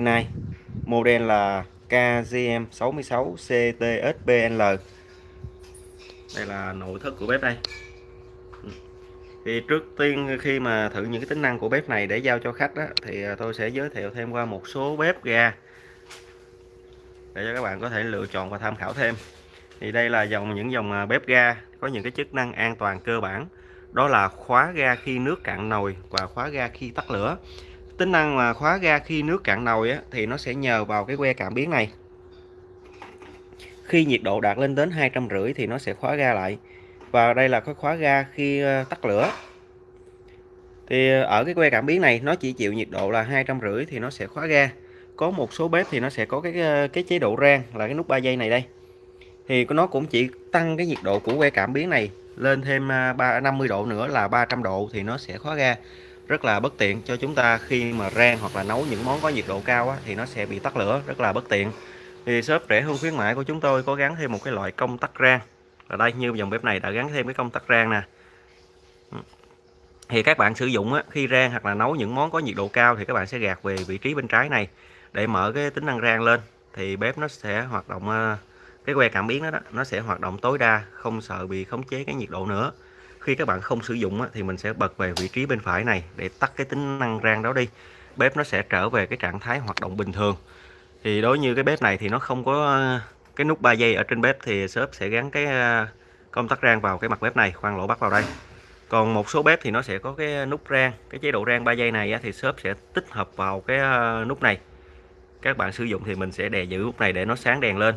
này model là KGM66 CTSPL đây là nội thất của bếp đây. Ừ. Thì trước tiên khi mà thử những cái tính năng của bếp này để giao cho khách đó, thì à, tôi sẽ giới thiệu thêm qua một số bếp ga để cho các bạn có thể lựa chọn và tham khảo thêm. Thì đây là dòng những dòng à, bếp ga có những cái chức năng an toàn cơ bản. Đó là khóa ga khi nước cạn nồi và khóa ga khi tắt lửa tính năng mà khóa ga khi nước cạn nồi á, thì nó sẽ nhờ vào cái que cảm biến này. Khi nhiệt độ đạt lên đến hai trăm rưỡi thì nó sẽ khóa ga lại. Và đây là cái khóa ga khi ờ, tắt lửa. Thì ờ, ở cái que cảm biến này nó chỉ chịu nhiệt độ là hai trăm rưỡi thì nó sẽ khóa ga. Có một số bếp thì nó sẽ có cái ờ, cái chế độ rang là cái nút 3 giây này đây. Thì nó cũng chỉ tăng cái nhiệt độ của que cảm biến này lên thêm 3 50 độ nữa là 300 độ thì nó sẽ khóa ga rất là bất tiện cho chúng ta khi mà rang hoặc là nấu những món có nhiệt độ cao á, thì nó sẽ bị tắt lửa rất là bất tiện. Thì shop rẻ hơn khuyến mại của chúng tôi có gắn thêm một cái loại công tắc rang. Ở đây như dòng bếp này đã gắn thêm cái công tắc rang nè. Thì các bạn sử dụng á, khi rang hoặc là nấu những món có nhiệt độ cao thì các bạn sẽ gạt về vị trí bên trái này để mở cái tính năng rang lên. Thì bếp nó sẽ hoạt động ờ, cái que cảm biến đó, đó nó sẽ hoạt động tối đa không sợ bị khống chế cái nhiệt độ nữa khi các bạn không sử dụng thì mình sẽ bật về vị trí bên phải này để tắt cái tính năng rang đó đi. Bếp nó sẽ trở về cái trạng thái hoạt động bình thường. Thì đối như cái bếp này thì nó không có ờ, cái nút 3 giây ở trên bếp thì shop sẽ gắn cái ờ, công tắc rang vào cái mặt bếp này, khoan lỗ bắt vào đây. Còn một số bếp thì nó sẽ có cái nút rang, cái chế độ rang 3 giây này thì shop sẽ tích hợp vào cái ờ, nút này. Các bạn sử dụng thì mình sẽ đè giữ nút này để nó sáng đèn lên.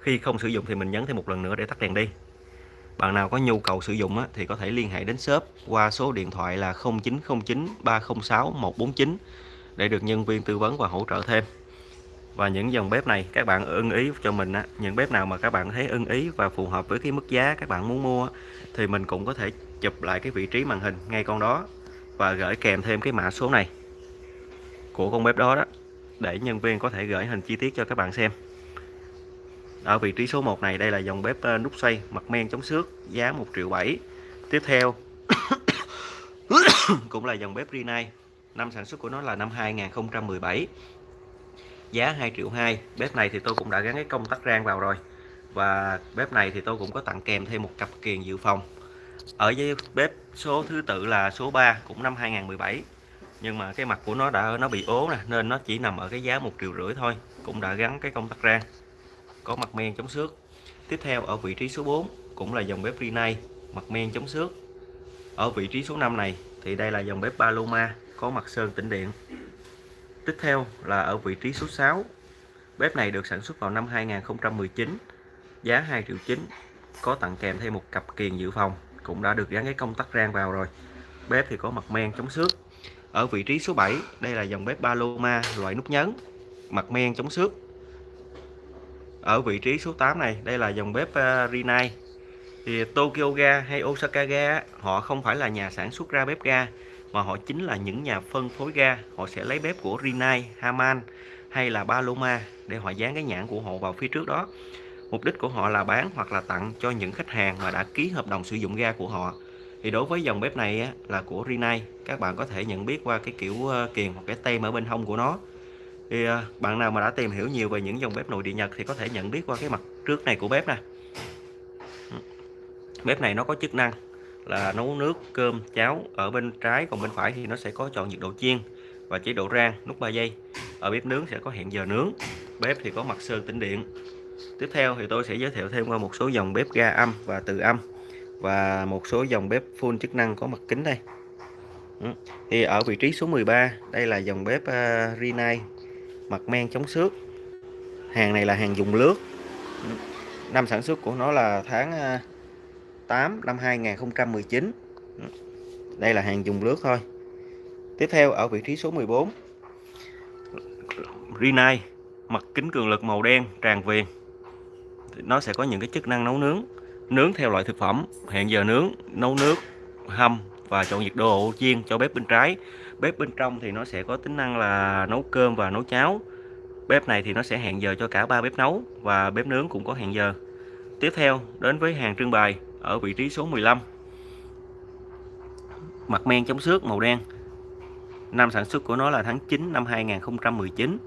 Khi không sử dụng thì mình nhấn thêm một lần nữa để tắt đèn đi bạn nào có nhu cầu sử dụng á, thì có thể liên hệ đến shop qua số điện thoại là 0909 306 149 để được nhân viên tư vấn và hỗ trợ thêm. Và những dòng bếp này các bạn ưng ý cho mình á, những bếp nào mà các bạn thấy ưng ý và phù hợp với cái mức giá các bạn muốn mua thì mình cũng có thể chụp lại cái vị trí màn hình ngay con đó và gửi kèm thêm cái mã số này của con bếp đó đó để nhân viên có thể gửi hình chi tiết cho các bạn xem ở vị trí số 1 này, đây là dòng bếp ờ, nút xoay, mặt men chống xước, giá 1 triệu 7 tiếp theo, cũng là dòng bếp Rinnai. Năm sản xuất của nó là năm 2017 giá 2 triệu 2 bếp này thì tôi cũng đã gắn cái công tắc rang vào rồi. Và bếp này thì tôi cũng có tặng kèm thêm một cặp kiềng dự phòng. Ở với bếp số thứ tự là số 3 cũng năm 2017 nhưng mà cái mặt của nó đã, nó bị ố nè, nên nó chỉ nằm ở cái giá một triệu rưỡi thôi. Cũng đã gắn cái công tắc rang có mặt men chống xước. Tiếp theo, ở vị trí số 4 cũng là dòng bếp Rinnai mặt men chống xước. Ở vị trí số 5 này thì đây là dòng bếp Paloma, có mặt sơn tĩnh điện. Tiếp theo là ở vị trí số 6 bếp này được sản xuất vào năm 2019 giá 2 triệu 9 có tặng kèm thêm một cặp kiềng dự phòng, cũng đã được gắn cái công tắc rang vào rồi. Bếp thì có mặt men chống xước. Ở vị trí số 7 đây là dòng bếp Paloma, loại nút nhấn, mặt men chống xước ở vị trí số 8 này đây là dòng bếp ờ, Rinnai. Thì Tokyo Ga hay Osaka Ga họ không phải là nhà sản xuất ra bếp ga mà họ chính là những nhà phân phối ga. Họ sẽ lấy bếp của Rinnai, Haman hay là Paloma để họ dán cái nhãn của họ vào phía trước đó. Mục đích của họ là bán hoặc là tặng cho những khách hàng mà đã ký hợp đồng sử dụng ga của họ. Thì đối với dòng bếp này á, là của Rinnai. Các bạn có thể nhận biết qua cái kiểu ờ, kiềng hoặc cái tem ở bên hông của nó thì à, bạn nào mà đã tìm hiểu nhiều về những dòng bếp nội địa Nhật thì có thể nhận biết qua cái mặt trước này của bếp nè. Bếp này nó có chức năng là nấu nước cơm cháo ở bên trái còn bên phải thì nó sẽ có chọn nhiệt độ chiên và chế độ rang nút 3 giây. Ở bếp nướng sẽ có hẹn giờ nướng bếp thì có mặt sơn tĩnh điện. Tiếp theo thì tôi sẽ giới thiệu thêm qua một số dòng bếp ga âm và từ âm và một số dòng bếp full chức năng có mặt kính đây. Ừ, thì ở vị trí số 13 đây là dòng bếp uh, Rinnai mặt men chống xước. Hàng này là hàng dùng lướt. Năm sản xuất của nó là tháng à, 8 năm 2019 đây là hàng dùng lướt thôi. Tiếp theo ở vị trí số 14 Rinai, mặt kính cường lực màu đen, tràn viền nó sẽ có những cái chức năng nấu nướng. Nướng theo loại thực phẩm. Hẹn giờ nướng, nấu nước, hâm và chọn nhiệt độ chiên cho bếp bên trái. Bếp bên trong thì nó sẽ có tính năng là nấu cơm và nấu cháo. Bếp này thì nó sẽ hẹn giờ cho cả ba bếp nấu và bếp nướng cũng có hẹn giờ. Tiếp theo đến với hàng trưng bày ở vị trí số 15 mặt men chống xước màu đen. Năm sản xuất của nó là tháng 9 năm 2019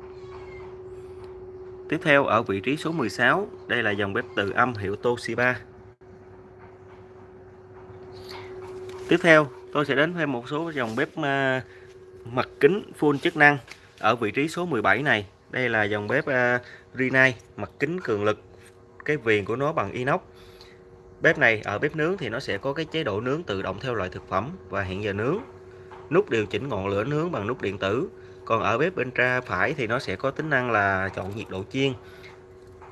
Tiếp theo ở vị trí số 16, đây là dòng bếp từ âm hiệu Toshiba. Tiếp theo, tôi sẽ đến thêm một số dòng bếp ờ, mặt kính full chức năng ở vị trí số 17 này. Đây là dòng bếp ờ, uh, Rinnai mặt kính cường lực. Cái viền của nó bằng inox. Bếp này ở bếp nướng thì nó sẽ có cái chế độ nướng tự động theo loại thực phẩm và hẹn giờ nướng. Nút điều chỉnh ngọn lửa nướng bằng nút điện tử còn ở bếp bên tra phải thì nó sẽ có tính năng là chọn nhiệt độ chiên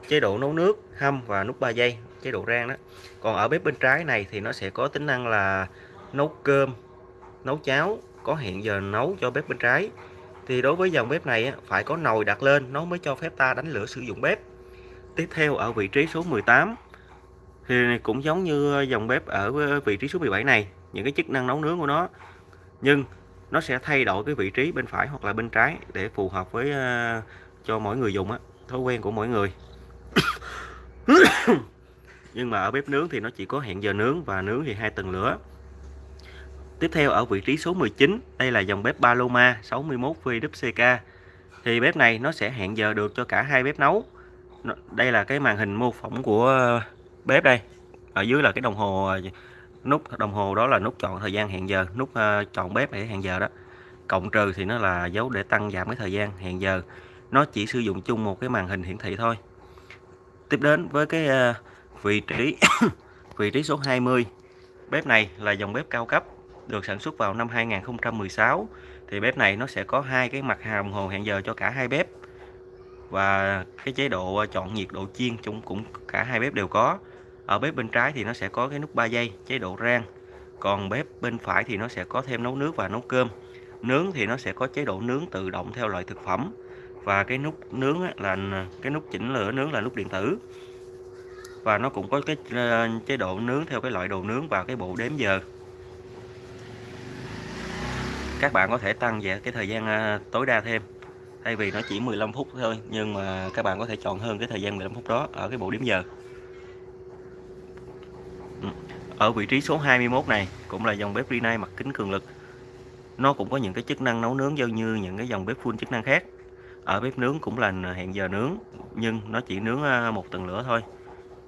chế độ nấu nước hâm và nút 3 giây chế độ rang đó còn ở bếp bên trái này thì nó sẽ có tính năng là nấu cơm nấu cháo có hẹn giờ nấu cho bếp bên trái. Thì đối với dòng bếp này phải có nồi đặt lên nó mới cho phép ta đánh lửa sử dụng bếp. Tiếp theo ở vị trí số 18 thì cũng giống như dòng bếp ở vị trí số 17 này những cái chức năng nấu nướng của nó. Nhưng nó sẽ thay đổi cái vị trí bên phải hoặc là bên trái để phù hợp với uh, cho mỗi người dùng á thói quen của mỗi người. Nhưng mà ở bếp nướng thì nó chỉ có hẹn giờ nướng và nướng thì hai tầng lửa tiếp theo ở vị trí số 19 đây là dòng bếp Paloma 61 VWCK thì bếp này nó sẽ hẹn giờ được cho cả hai bếp nấu. Đây là cái màn hình mô phỏng của bếp đây. Ở dưới là cái đồng hồ, nút đồng hồ đó là nút chọn thời gian hẹn giờ, nút ờ, chọn bếp để hẹn giờ đó. Cộng trừ thì nó là dấu để tăng giảm cái thời gian hẹn giờ. Nó chỉ sử dụng chung một cái màn hình hiển thị thôi. Tiếp đến với cái ờ, vị trí vị trí số 20 bếp này là dòng bếp cao cấp được sản xuất vào năm 2016 thì bếp này nó sẽ có hai cái mặt đồng hồ hẹn giờ cho cả hai bếp. Và cái chế độ ờ, chọn nhiệt độ chiên chúng cũng cả hai bếp đều có. Ở bếp bên trái thì nó sẽ có cái nút 3 giây chế độ rang. Còn bếp bên phải thì nó sẽ có thêm nấu nước và nấu cơm. Nướng thì nó sẽ có chế độ nướng tự động theo loại thực phẩm. Và cái nút nướng là ờ, cái nút chỉnh lửa nướng là nút điện tử. Và nó cũng có cái ờ, chế độ nướng theo cái loại đồ nướng và cái bộ đếm giờ các bạn có thể tăng về cái thời gian à, tối đa thêm. Thay vì nó chỉ 15 phút thôi, nhưng mà các bạn có thể chọn hơn cái thời gian 15 phút đó ở cái bộ điểm giờ. Ừ, ở vị trí số 21 này cũng là dòng bếp Rinnai mặt kính cường lực. Nó cũng có những cái chức năng nấu nướng giống như những cái dòng bếp full chức năng khác. Ở bếp nướng cũng là hẹn giờ nướng, nhưng nó chỉ nướng à, một tầng lửa thôi.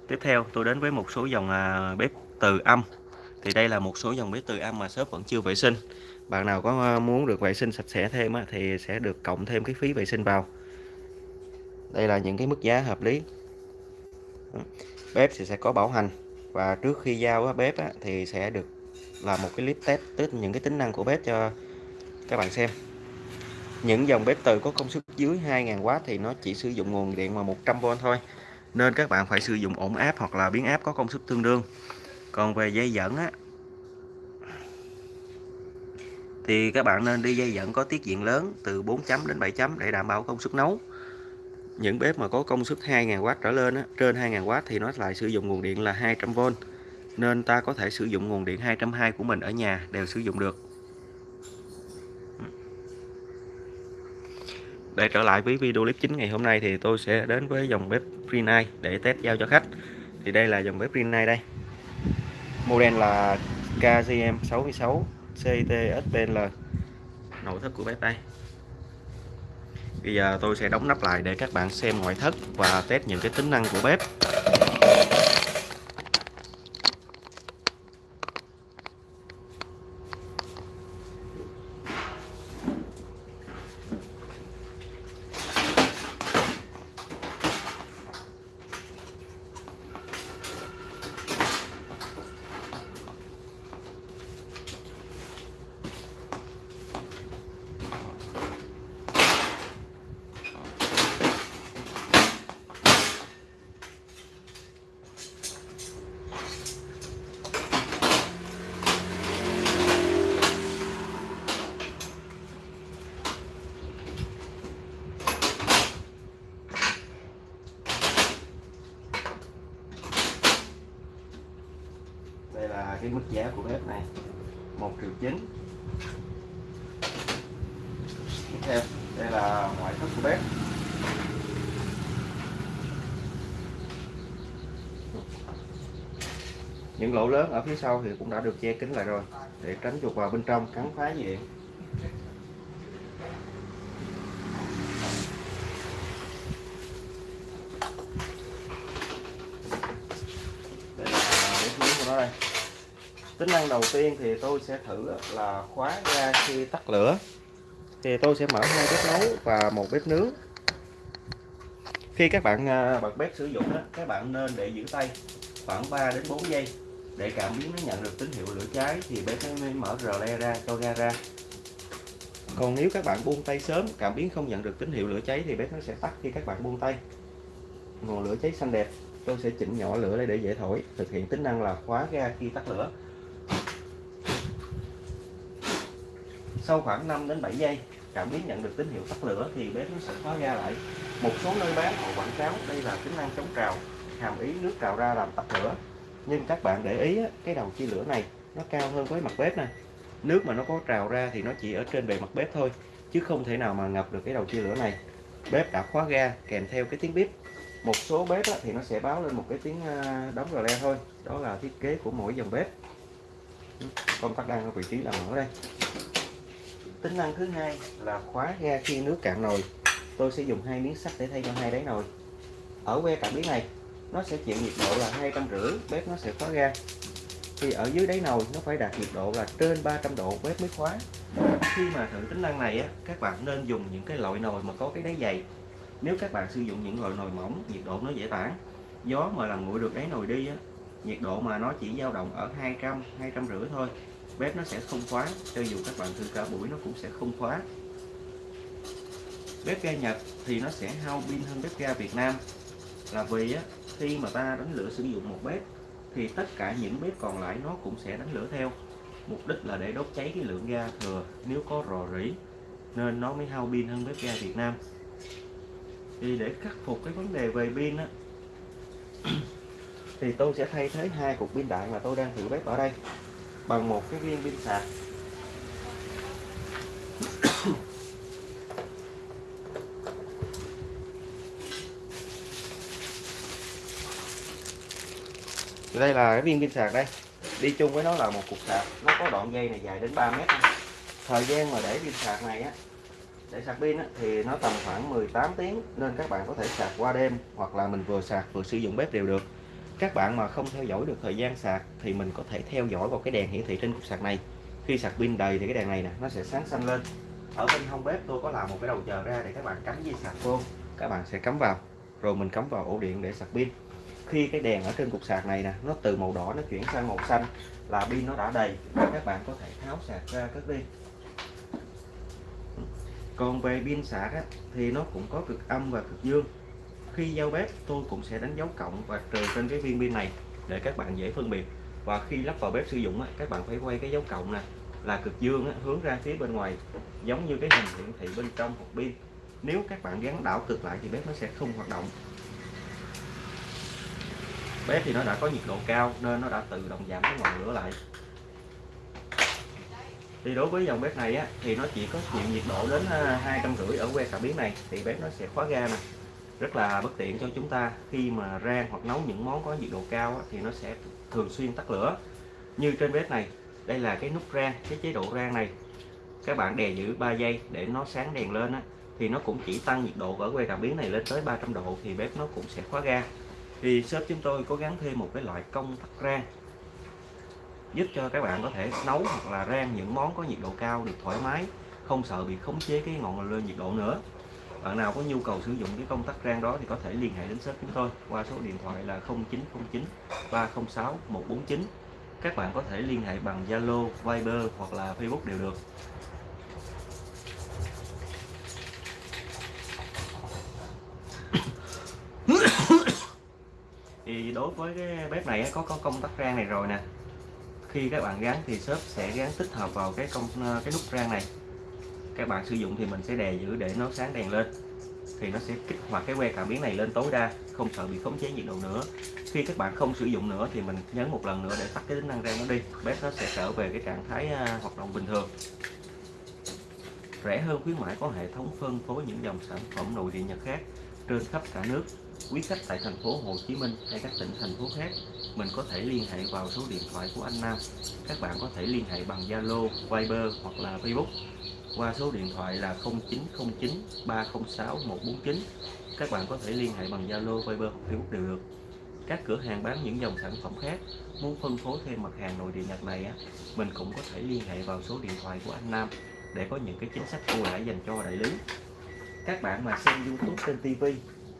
Tiếp theo, tôi đến với một số dòng à, bếp từ âm. Thì đây là một số dòng bếp từ âm mà shop vẫn chưa vệ sinh bạn nào có ờ, muốn được vệ sinh sạch sẽ thêm thì sẽ được cộng thêm cái phí vệ sinh vào. Đây là những cái mức giá hợp lý. Bếp thì sẽ có bảo hành và trước khi giao á, bếp á, thì sẽ được làm một cái clip test tức những cái tính năng của bếp cho các bạn xem. Những dòng bếp từ có công suất dưới 2.000W thì nó chỉ sử dụng nguồn điện mà 100V thôi. Nên các bạn phải sử dụng ổn áp hoặc là biến áp có công suất tương đương. Còn về dây dẫn á thì các bạn nên đi dây dẫn có tiết diện lớn từ 4 chấm đến 7 chấm để đảm bảo công suất nấu. Những bếp mà có công suất 2.000W trở lên á, trên 2.000W thì nó lại sử dụng nguồn điện là 200V nên ta có thể sử dụng nguồn điện 220 của mình ở nhà đều sử dụng được. Để trở lại với video clip chính ngày hôm nay thì tôi sẽ đến với dòng bếp Greenlight để test giao cho khách. Thì đây là dòng bếp Greenlight đây. Model là KGM 66 CTSPL nội thất của bếp đây Bây giờ tôi sẽ đóng nắp lại để các bạn xem ngoại thất và test những cái tính năng của bếp. Là cái mức giá của bếp này. Một triệu chín. Tiếp theo đây là ngoại thất của bếp. Những lỗ lớn ở phía sau thì cũng đã được che kín lại rồi, để tránh chuột vào bên trong cắn phá gì nó đây tính năng đầu tiên thì tôi sẽ thử là khóa ga khi tắt lửa. Thì tôi sẽ mở hai bếp nấu và một bếp nướng. Khi các bạn à, bật bếp sử dụng đó các bạn nên để giữ tay khoảng 3 đến 4 giây để cảm biến nó nhận được tín hiệu lửa cháy thì bếp nó mới mở rờ le ra, cho ga ra. Còn nếu các bạn buông tay sớm, cảm biến không nhận được tín hiệu lửa cháy thì bếp nó sẽ tắt khi các bạn buông tay. Ngọn lửa cháy xanh đẹp, tôi sẽ chỉnh nhỏ lửa đây để dễ thổi, thực hiện tính năng là khóa ga khi tắt lửa. Sau khoảng 5 đến 7 giây cảm biến nhận được tín hiệu tắt lửa thì bếp nó sẽ khóa ga lại. Một số nơi bán họ quảng cáo đây là tính năng chống trào, hàm ý nước trào ra làm tắt lửa. Nhưng các bạn để ý cái đầu chia lửa này nó cao hơn với mặt bếp này nước mà nó có trào ra thì nó chỉ ở trên bề mặt bếp thôi, chứ không thể nào mà ngập được cái đầu chia lửa này. Bếp đã khóa ga kèm theo cái tiếng bếp một số bếp thì nó sẽ báo lên một cái tiếng đóng rờ le thôi. Đó là thiết kế của mỗi dòng bếp. Công tắc đang ở vị trí là mở đây tính năng thứ hai là khóa ga khi nước cạn nồi. Tôi sẽ dùng hai miếng sắt để thay cho hai đáy nồi. Ở que cảm biến này, nó sẽ chịu nhiệt độ là hai trăm rưỡi, bếp nó sẽ khóa ga. Thì ở dưới đáy nồi, nó phải đạt nhiệt độ là trên 300 độ, bếp mới khóa. Khi mà thử tính năng này á, các bạn nên dùng những cái loại nồi mà có cái đáy dày. Nếu các bạn sử dụng những loại nồi mỏng, nhiệt độ nó dễ tản. Gió mà làm nguội được đáy nồi đi á, nhiệt độ mà nó chỉ dao động ở 200 200 rưỡi thôi bếp nó sẽ không khóa. Cho dù các bạn thử cả buổi nó cũng sẽ không khóa. Bếp ga Nhật thì nó sẽ hao pin hơn bếp ga Việt Nam. Là vì á, khi mà ta đánh lửa sử dụng một bếp thì tất cả những bếp còn lại nó cũng sẽ đánh lửa theo. Mục đích là để đốt cháy cái lượng ga thừa nếu có rò rỉ nên nó mới hao pin hơn bếp ga Việt Nam. Thì để khắc phục cái vấn đề về pin á thì tôi sẽ thay thế hai cục pin đại mà tôi đang thử bếp ở đây bằng một cái viên pin sạc. Đây là cái viên pin sạc đây. Đi chung với nó là một cục sạc. Nó có đoạn dây này dài đến 3 mét. Thời gian mà để pin sạc này á để sạc pin á, thì nó tầm khoảng 18 tiếng nên các bạn có thể sạc qua đêm hoặc là mình vừa sạc vừa sử dụng bếp đều được các bạn mà không theo dõi được thời gian sạc thì mình có thể theo dõi vào cái đèn hiển thị trên cục sạc này. Khi sạc pin đầy thì cái đèn này nè nó sẽ sáng xanh lên. Ở bên hông bếp tôi có làm một cái đầu chờ ra để các bạn cắm dây sạc vô. Các bạn sẽ cắm vào rồi mình cắm vào ổ điện để sạc pin. Khi cái đèn ở trên cục sạc này nè nó từ màu đỏ nó chuyển sang màu xanh là pin nó đã đầy các bạn có thể tháo sạc ra cất đi. Còn về pin sạc á, thì nó cũng có cực âm và cực dương khi giao bếp tôi cũng sẽ đánh dấu cộng và trừ trên cái viên pin này để các bạn dễ phân biệt. Và khi lắp vào bếp sử dụng các bạn phải quay cái dấu cộng nè là cực dương hướng ra phía bên ngoài giống như cái hình hiển thị bên trong hộp pin. Nếu các bạn gắn đảo cực lại thì bếp nó sẽ không hoạt động. Bếp thì nó đã có nhiệt độ cao nên nó đã tự động giảm cái ngọn lửa lại. Thì đối với dòng bếp này á, thì nó chỉ có chịu nhiệt độ đến à, hai trăm rưỡi ở que cảm biến này thì bếp nó sẽ khóa ga nè rất là bất tiện cho chúng ta khi mà rang hoặc nấu những món có nhiệt độ cao á, thì nó sẽ thường xuyên tắt lửa. Như trên bếp này đây là cái nút rang cái chế độ rang này. Các bạn đè giữ 3 giây để nó sáng đèn lên á, thì nó cũng chỉ tăng nhiệt độ ở que cảm biến này lên tới 300 độ thì bếp nó cũng sẽ khóa ga. Thì shop chúng tôi có gắn thêm một cái loại công tắc rang giúp cho các bạn có thể nấu hoặc là rang những món có nhiệt độ cao được thoải mái không sợ bị khống chế cái ngọn lửa nhiệt độ nữa bạn nào có nhu cầu sử dụng cái công tắc rang đó thì có thể liên hệ đến shop chúng tôi qua số điện thoại là 0909 306 149 các bạn có thể liên hệ bằng Zalo, Viber hoặc là Facebook đều được. Thì đối với cái bếp này có có công tắc rang này rồi nè. Khi các bạn gắn thì shop sẽ gắn tích hợp vào cái công ờ, cái nút rang này các bạn sử dụng thì mình sẽ đè giữ để nó sáng đèn lên. Thì nó sẽ kích hoạt cái que cảm biến này lên tối đa không sợ bị khống chế nhiệt độ nữa. Khi các bạn không sử dụng nữa thì mình nhấn một lần nữa để tắt cái tính năng rang nó đi. Bếp nó sẽ trở về cái trạng thái à, hoạt động bình thường. Rẻ hơn khuyến mãi có hệ thống phân phối những dòng sản phẩm nội địa Nhật khác trên khắp cả nước. Quý khách tại thành phố Hồ Chí Minh hay các tỉnh thành phố khác mình có thể liên hệ vào số điện thoại của anh Nam. Các bạn có thể liên hệ bằng Zalo, Viber hoặc là Facebook qua số điện thoại là 0909 306 149 các bạn có thể liên hệ bằng Zalo, Viber hoặc Facebook đều được. Các cửa hàng bán những dòng sản phẩm khác muốn phân phối thêm mặt hàng nội điện Nhật này á mình cũng có thể liên hệ vào số điện thoại của anh Nam để có những cái chính sách ưu đãi dành cho đại lý. Các bạn mà xem YouTube trên TV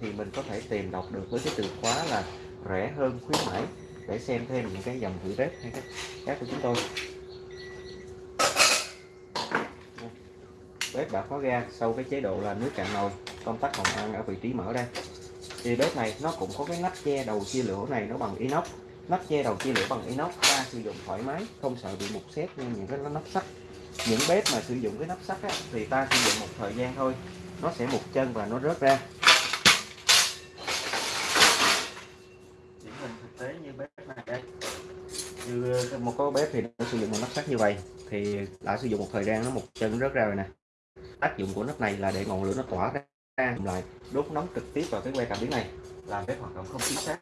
thì mình có thể tìm đọc được với cái từ khóa là rẻ hơn khuyến mãi để xem thêm những cái dòng thử bếp hay các của chúng tôi. Bếp đã khóa ga sau cái chế độ là nước cạn nồi công tắc hồng ăn ở vị trí mở đây thì bếp này nó cũng có cái nắp che đầu chia lửa này nó bằng inox. Nắp che đầu chia lửa bằng inox ta sử dụng thoải mái không sợ bị mục xét như những cái nắp sắt. Những bếp mà sử dụng cái nắp sắt á, thì ta sử dụng một thời gian thôi nó sẽ mục chân và nó rớt ra. Điển hình thực tế như bếp này đây. Như một có bếp thì nó sử dụng một nắp sắt như vậy thì đã sử dụng một thời gian nó một chân rớt ra rồi nè tác dụng của nắp này là để ngọn lửa nó tỏa ra lại đốt nóng trực tiếp vào cái que cảm biến này. Làm cái hoạt động không chính xác.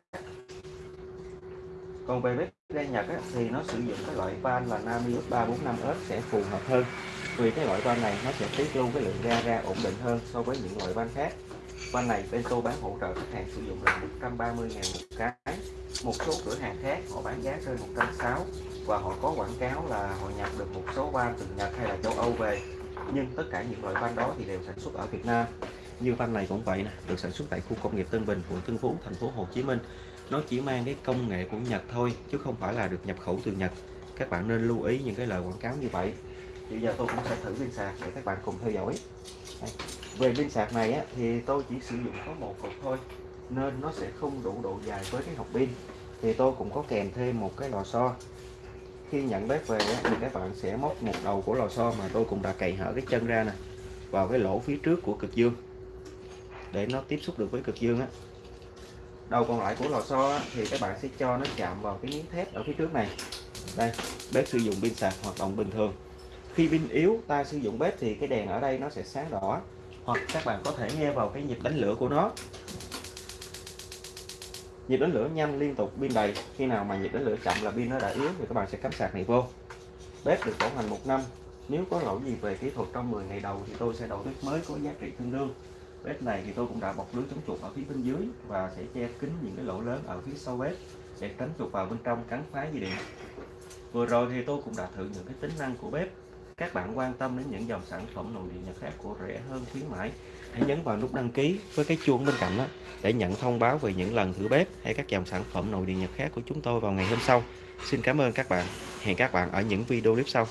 Còn về bếp ga Nhật á, thì nó sử dụng cái loại van là Namius 345S sẽ phù hợp hơn. Vì cái loại van này nó sẽ tiết lưu cái lượng ga ra ổn định hơn so với những loại van khác. Van này bên tôi bán hỗ trợ khách hàng sử dụng là 130 ngàn một cái. Một số cửa hàng khác họ bán giá rơi 160 và họ có quảng cáo là họ nhập được một số van từ Nhật hay là châu Âu về nhưng tất cả những loại van đó thì đều sản xuất ở Việt Nam. Như van này cũng vậy nè được sản xuất tại khu công nghiệp Tân Bình quận Tân Phú thành phố Hồ Chí Minh. Nó chỉ mang cái công nghệ của Nhật thôi chứ không phải là được nhập khẩu từ Nhật. Các bạn nên lưu ý những cái lời quảng cáo như vậy. Bây giờ tôi cũng sẽ thử pin sạc để các bạn cùng theo dõi. Đây. về pin sạc này á, thì tôi chỉ sử dụng có một cục thôi nên nó sẽ không đủ độ dài với cái hộp pin. Thì tôi cũng có kèm thêm một cái lò xo khi nhận bếp về thì các bạn sẽ móc một đầu của lò xo mà tôi cũng đã cày hở cái chân ra nè, vào cái lỗ phía trước của cực dương. Để nó tiếp xúc được với cực dương á. Đầu còn lại của lò xo thì các bạn sẽ cho nó chạm vào cái miếng thép ở phía trước này. Đây, bếp sử dụng pin sạc hoạt động bình thường. Khi pin yếu, ta sử dụng bếp thì cái đèn ở đây nó sẽ sáng đỏ. Hoặc các bạn có thể nghe vào cái nhịp đánh lửa của nó nhịp đánh lửa nhanh liên tục pin đầy. Khi nào mà nhịp đánh lửa chậm là pin nó đã yếu thì các bạn sẽ cắm sạc này vô. Bếp được bảo hành một năm. Nếu có lỗi gì về kỹ thuật trong 10 ngày đầu thì tôi sẽ đổi bếp mới có giá trị tương đương. Bếp này thì tôi cũng đã bọc lưới chống chuột ở phía bên dưới và sẽ che kín những cái lỗ lớn ở phía sau bếp để tránh chuột vào bên trong cắn phá dây điện. Vừa rồi thì tôi cũng đã thử những cái tính năng của bếp các bạn quan tâm đến những dòng sản phẩm nội địa nhật khác của rẻ hơn khuyến mãi, hãy nhấn vào nút đăng ký với cái chuông bên cạnh đó để nhận thông báo về những lần thử bếp hay các dòng sản phẩm nội địa nhật khác của chúng tôi vào ngày hôm sau. Xin cảm ơn các bạn. Hẹn các bạn ở những video clip sau.